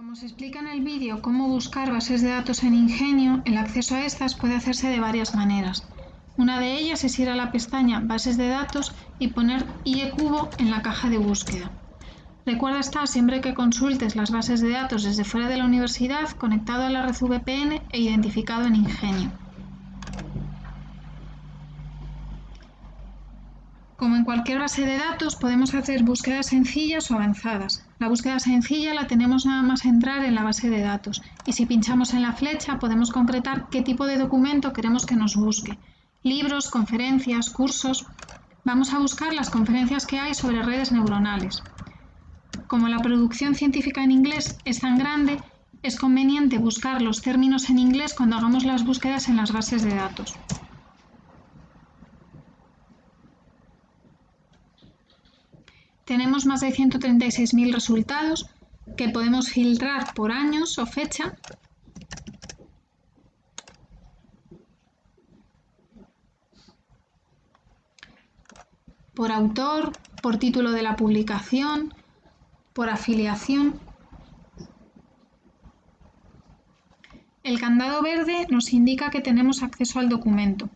Como se explica en el vídeo cómo buscar bases de datos en Ingenio, el acceso a estas puede hacerse de varias maneras. Una de ellas es ir a la pestaña Bases de datos y poner IEcubo en la caja de búsqueda. Recuerda estar siempre que consultes las bases de datos desde fuera de la universidad conectado a la red VPN e identificado en Ingenio. Como en cualquier base de datos, podemos hacer búsquedas sencillas o avanzadas. La búsqueda sencilla la tenemos nada más entrar en la base de datos y si pinchamos en la flecha podemos concretar qué tipo de documento queremos que nos busque. Libros, conferencias, cursos... Vamos a buscar las conferencias que hay sobre redes neuronales. Como la producción científica en inglés es tan grande, es conveniente buscar los términos en inglés cuando hagamos las búsquedas en las bases de datos. Tenemos más de 136.000 resultados que podemos filtrar por años o fecha por autor, por título de la publicación, por afiliación. El candado verde nos indica que tenemos acceso al documento.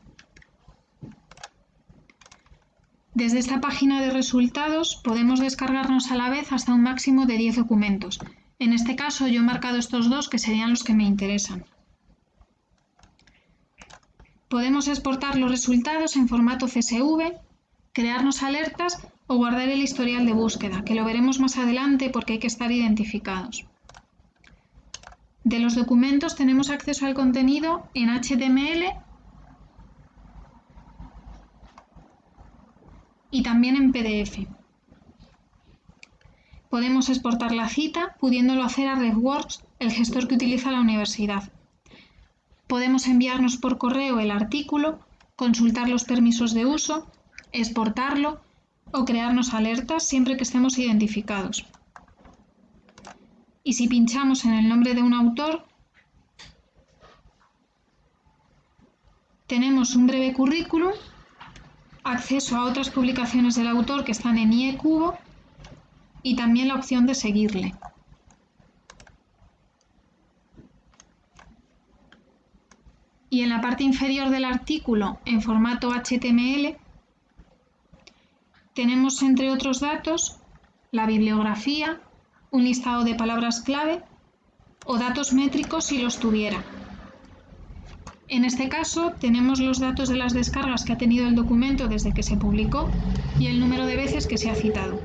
Desde esta página de resultados podemos descargarnos a la vez hasta un máximo de 10 documentos. En este caso yo he marcado estos dos que serían los que me interesan. Podemos exportar los resultados en formato CSV, crearnos alertas o guardar el historial de búsqueda, que lo veremos más adelante porque hay que estar identificados. De los documentos tenemos acceso al contenido en HTML y también en PDF. Podemos exportar la cita pudiéndolo hacer a RedWorks, el gestor que utiliza la universidad. Podemos enviarnos por correo el artículo, consultar los permisos de uso, exportarlo o crearnos alertas siempre que estemos identificados. Y si pinchamos en el nombre de un autor, tenemos un breve currículum acceso a otras publicaciones del autor que están en IEcubo y también la opción de seguirle. Y en la parte inferior del artículo, en formato HTML, tenemos entre otros datos la bibliografía, un listado de palabras clave o datos métricos si los tuviera. En este caso tenemos los datos de las descargas que ha tenido el documento desde que se publicó y el número de veces que se ha citado.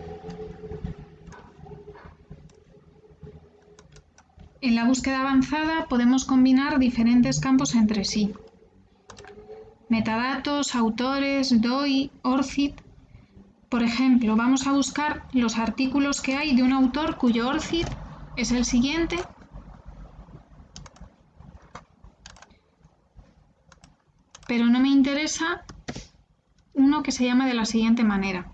En la búsqueda avanzada podemos combinar diferentes campos entre sí. Metadatos, autores, DOI, ORCID. Por ejemplo, vamos a buscar los artículos que hay de un autor cuyo ORCID es el siguiente pero no me interesa uno que se llama de la siguiente manera.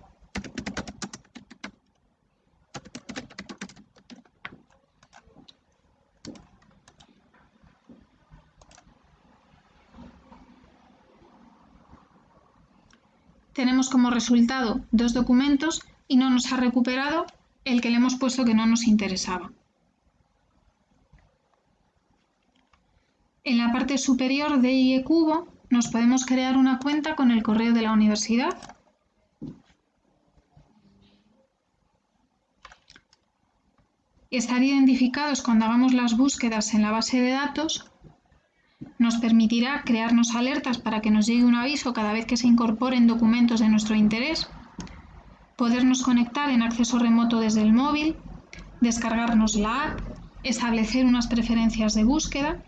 Tenemos como resultado dos documentos y no nos ha recuperado el que le hemos puesto que no nos interesaba. En la parte superior de IEcubo nos podemos crear una cuenta con el correo de la universidad. Estar identificados cuando hagamos las búsquedas en la base de datos. Nos permitirá crearnos alertas para que nos llegue un aviso cada vez que se incorporen documentos de nuestro interés, podernos conectar en acceso remoto desde el móvil, descargarnos la app, establecer unas preferencias de búsqueda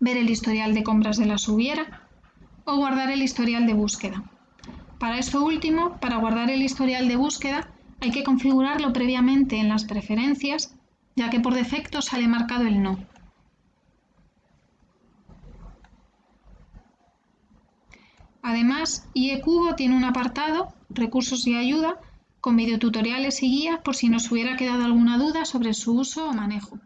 ver el historial de compras de la subiera o guardar el historial de búsqueda. Para esto último, para guardar el historial de búsqueda, hay que configurarlo previamente en las preferencias, ya que por defecto sale marcado el no. Además, IEcubo tiene un apartado, recursos y ayuda, con videotutoriales y guías por si nos hubiera quedado alguna duda sobre su uso o manejo.